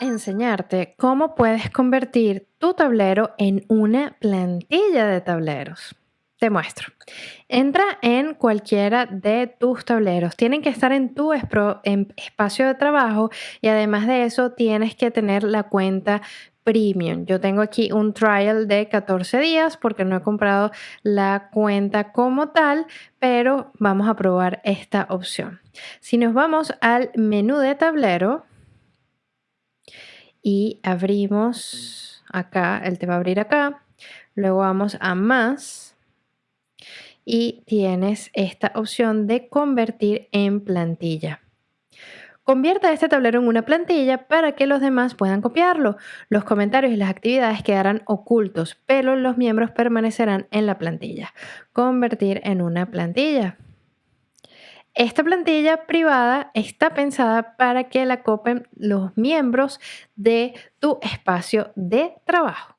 enseñarte cómo puedes convertir tu tablero en una plantilla de tableros. Te muestro. Entra en cualquiera de tus tableros. Tienen que estar en tu espacio de trabajo y además de eso tienes que tener la cuenta premium. Yo tengo aquí un trial de 14 días porque no he comprado la cuenta como tal, pero vamos a probar esta opción. Si nos vamos al menú de tablero, y abrimos acá, él te va a abrir acá, luego vamos a más y tienes esta opción de convertir en plantilla. Convierta este tablero en una plantilla para que los demás puedan copiarlo. Los comentarios y las actividades quedarán ocultos, pero los miembros permanecerán en la plantilla. Convertir en una plantilla. Esta plantilla privada está pensada para que la copen los miembros de tu espacio de trabajo.